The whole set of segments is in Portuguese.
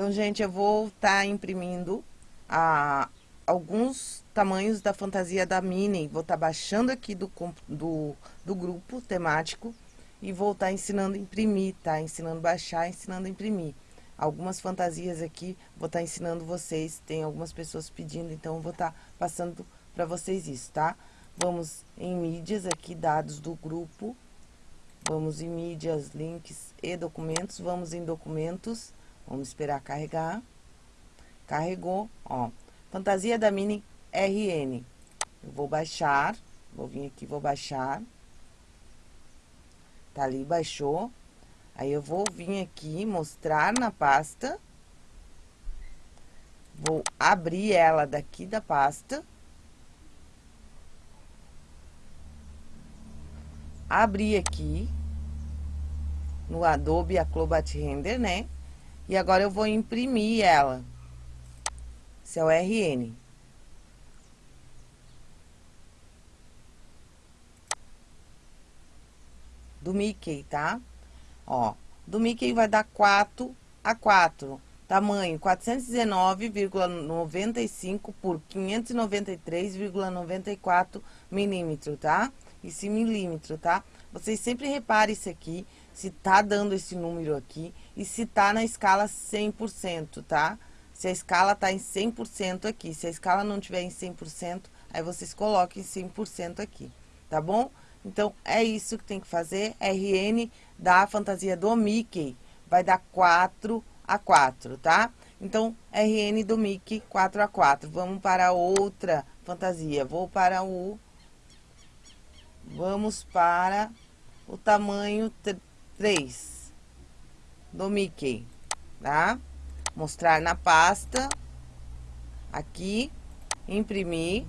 Então, gente, eu vou estar tá imprimindo a, alguns tamanhos da fantasia da Minnie. Vou estar tá baixando aqui do, do, do grupo temático e vou estar tá ensinando a imprimir, tá? Ensinando baixar, ensinando a imprimir. Algumas fantasias aqui, vou estar tá ensinando vocês, tem algumas pessoas pedindo, então vou estar tá passando para vocês isso, tá? Vamos em mídias aqui, dados do grupo. Vamos em mídias, links e documentos. Vamos em documentos. Vamos esperar carregar. Carregou, ó. Fantasia da Mini RN. Eu vou baixar. Vou vir aqui, vou baixar. Tá ali, baixou. Aí, eu vou vir aqui, mostrar na pasta. Vou abrir ela daqui da pasta. Abrir aqui no Adobe Acrobat Render, né? E agora eu vou imprimir ela. Esse é RN. Do Mickey, tá? Ó, do Mickey vai dar 4 a 4. Tamanho 419,95 por 593,94 milímetro, tá? Esse milímetro, tá? Vocês sempre reparem isso aqui, se tá dando esse número aqui e se tá na escala 100%, tá? Se a escala tá em 100% aqui, se a escala não tiver em 100%, aí vocês coloquem 100% aqui, tá bom? Então, é isso que tem que fazer. RN da fantasia do Mickey vai dar 4 a 4, tá? Então, RN do Mickey 4 a 4. Vamos para outra fantasia. Vou para o... Vamos para o tamanho 3 do Mickey, tá? Mostrar na pasta. Aqui. Imprimir.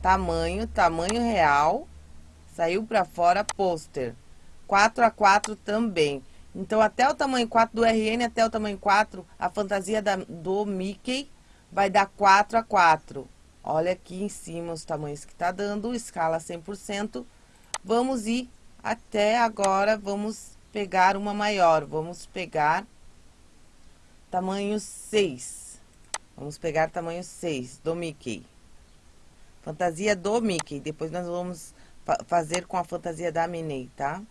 Tamanho, tamanho real. Saiu pra fora, pôster. 4 a 4 também. Então, até o tamanho 4 do RN, até o tamanho 4, a fantasia da, do Mickey vai dar 4 a 4. Olha aqui em cima os tamanhos que tá dando, escala 100%. Vamos ir até agora, vamos pegar uma maior. Vamos pegar tamanho 6. Vamos pegar tamanho 6 do Mickey. Fantasia do Mickey. Depois nós vamos fa fazer com a fantasia da Minnie, tá?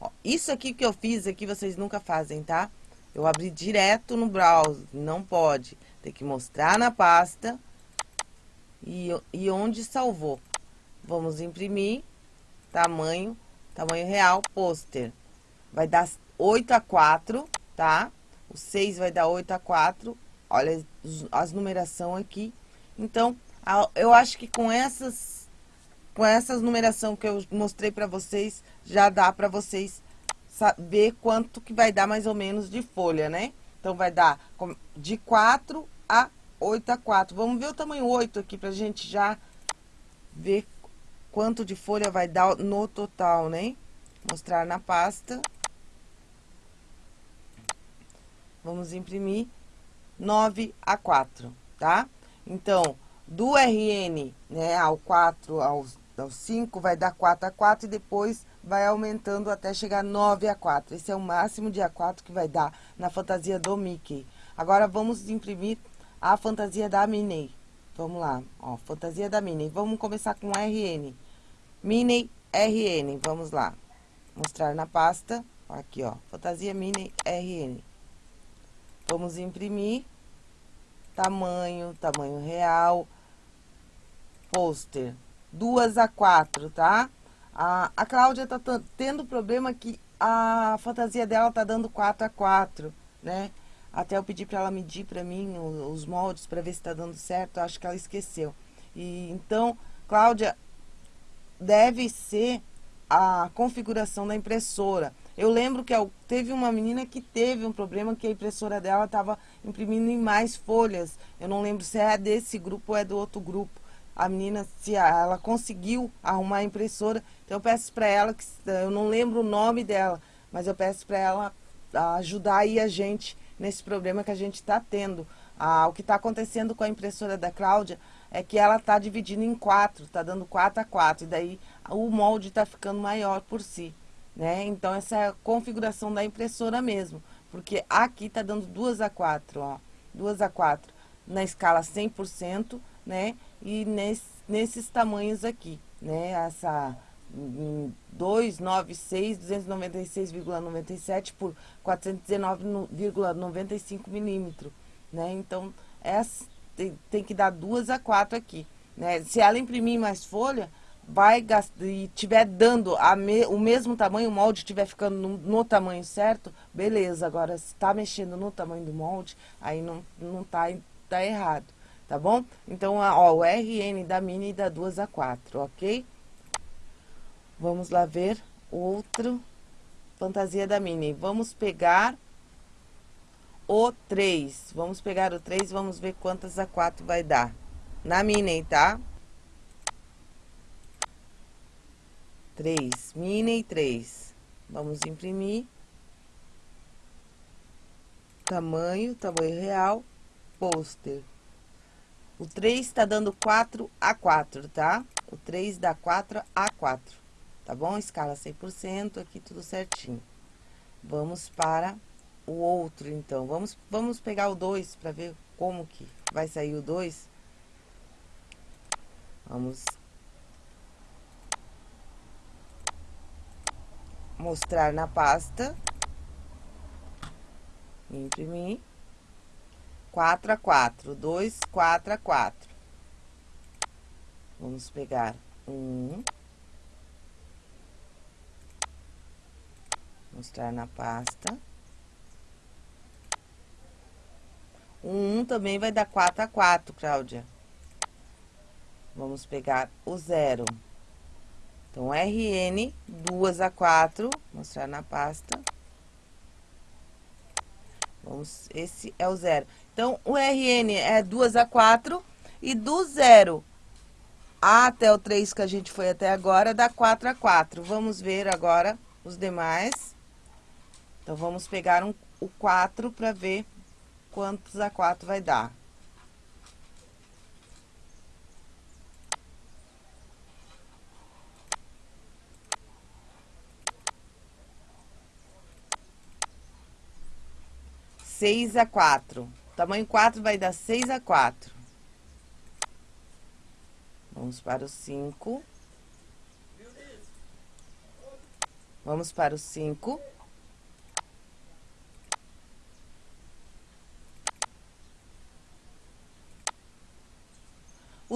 Ó, isso aqui que eu fiz aqui vocês nunca fazem, tá? Eu abri direto no browser, não pode. Tem que mostrar na pasta e, e onde salvou. Vamos imprimir, tamanho, tamanho real, pôster. Vai dar 8 a 4, tá? O 6 vai dar 8 a 4. Olha as numeração aqui. Então, eu acho que com essas com essas numeração que eu mostrei para vocês, já dá para vocês saber quanto que vai dar mais ou menos de folha, né? Então, vai dar de 4 a 8 a 4. Vamos ver o tamanho 8 aqui pra gente já ver quanto de folha vai dar no total, né? Mostrar na pasta. Vamos imprimir 9 a 4, tá? Então, do RN, né, ao 4, ao, ao 5, vai dar 4 a 4 e depois vai aumentando até chegar 9 a 4. Esse é o máximo de A4 que vai dar na fantasia do Mickey. Agora, vamos imprimir a fantasia da Minnie. Vamos lá, ó, fantasia da Minnie. Vamos começar com RN. Minnie RN, vamos lá. Mostrar na pasta, aqui, ó, fantasia Minnie RN. Vamos imprimir. Tamanho, tamanho real pôster. Duas a quatro, tá? A, a Cláudia tá tendo problema que a fantasia dela tá dando 4 a 4, né? Até eu pedi para ela medir para mim os, os moldes para ver se tá dando certo, acho que ela esqueceu. E então, Cláudia, deve ser a configuração da impressora. Eu lembro que teve uma menina que teve um problema que a impressora dela estava imprimindo em mais folhas. Eu não lembro se é desse grupo ou é do outro grupo a menina, se ela conseguiu arrumar a impressora, então eu peço para ela, que eu não lembro o nome dela, mas eu peço para ela ajudar aí a gente nesse problema que a gente está tendo. Ah, o que está acontecendo com a impressora da Cláudia é que ela está dividindo em quatro, está dando quatro a quatro, e daí o molde está ficando maior por si. né? Então, essa é a configuração da impressora mesmo, porque aqui tá dando duas a quatro, ó, duas a quatro na escala 100%, né? E nesse, nesses tamanhos aqui, né? Essa 296, 296,97 por 419,95 milímetros, né? Então, essa, tem, tem que dar duas a quatro aqui, né? Se ela imprimir mais folha, vai gastar, e tiver dando me, o mesmo tamanho, o molde estiver ficando no, no, tamanho certo, beleza. Agora, se está mexendo no tamanho do molde, aí não, não tá, tá errado, tá bom? Então, ó, o RN da mini dá 2 a 4, ok? Vamos lá ver outro fantasia da mini. Vamos pegar o 3. Vamos pegar o 3 vamos ver quantas a 4 vai dar. Na mini, tá? 3, mini 3. Vamos imprimir. Tamanho, tamanho real, pôster. O 3 tá dando 4 a 4, tá? O 3 dá 4 a 4, tá bom? Escala 100%, aqui tudo certinho. Vamos para o outro, então. Vamos, vamos pegar o 2 para ver como que vai sair o 2. Vamos mostrar na pasta. Imprimir. 4 a 4, 2, 4 a 4. Vamos pegar um. Mostrar na pasta. Um 1 também vai dar 4 a 4, Cláudia. Vamos pegar o zero. Então, RN, 2 a 4, mostrar na pasta. Vamos, esse é o zero. Então, o RN é 2 a 4 e do zero até o 3 que a gente foi até agora, dá 4 a 4. Vamos ver agora os demais. Então, vamos pegar um, o 4 para ver quantos a 4 vai dar. seis a quatro. Tamanho quatro vai dar seis a quatro. Vamos para o cinco. Vamos para o cinco.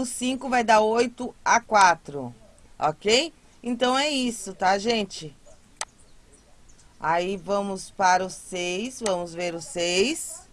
O cinco vai dar oito a quatro, ok? Então, é isso, tá, gente? Aí, vamos para o 6, vamos ver o 6.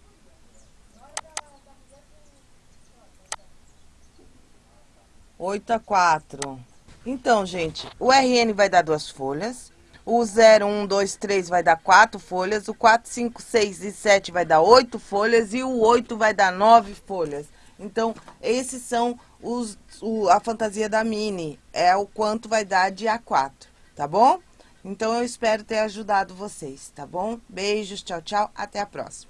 Oito a quatro. Então, gente, o RN vai dar duas folhas. O 0, 1, 2, 3 vai dar quatro folhas. O 4, 5, 6 e 7 vai dar oito folhas. E o 8 vai dar nove folhas. Então, esses são os, o, a fantasia da Mini. É o quanto vai dar de A4, tá bom? Então, eu espero ter ajudado vocês, tá bom? Beijos, tchau, tchau, até a próxima.